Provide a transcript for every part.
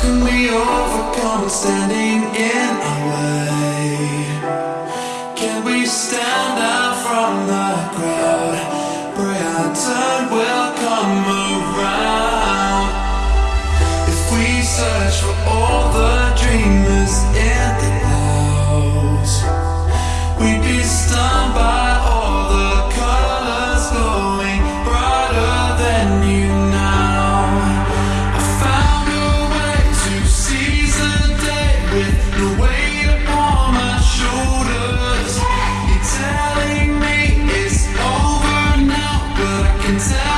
can we overcome standing in our way? Can we stand out from the crowd? Pray our turn will come around. If we search for all the dreamers in the clouds, we'd be stunned by all the colors going. tell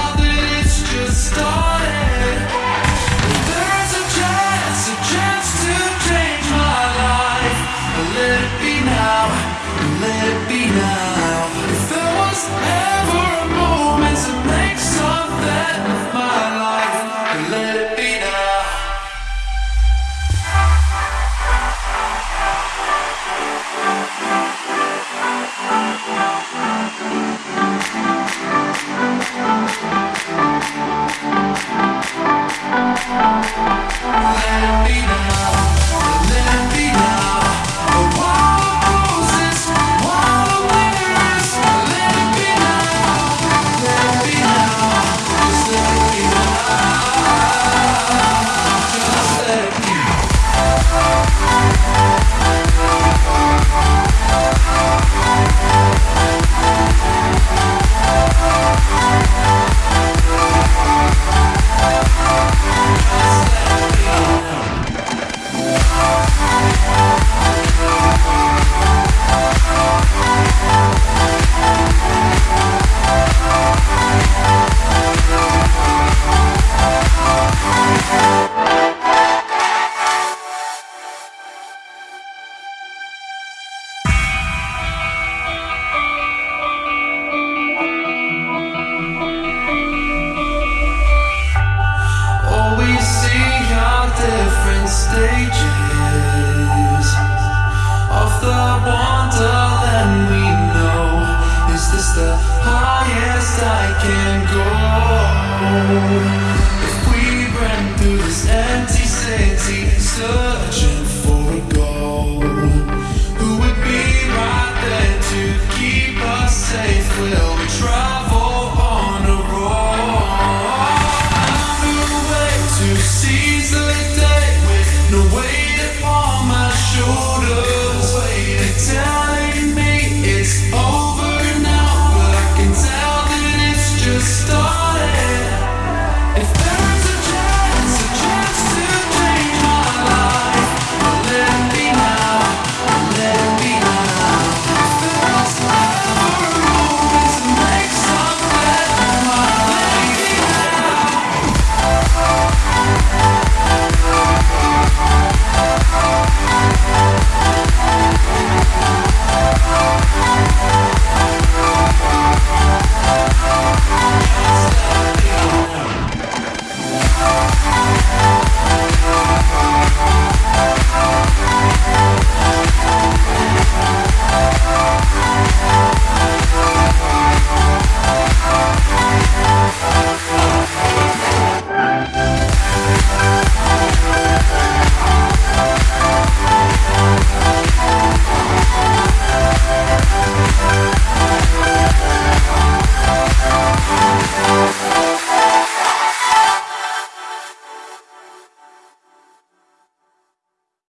can go If we run through this empty city Searching for a goal.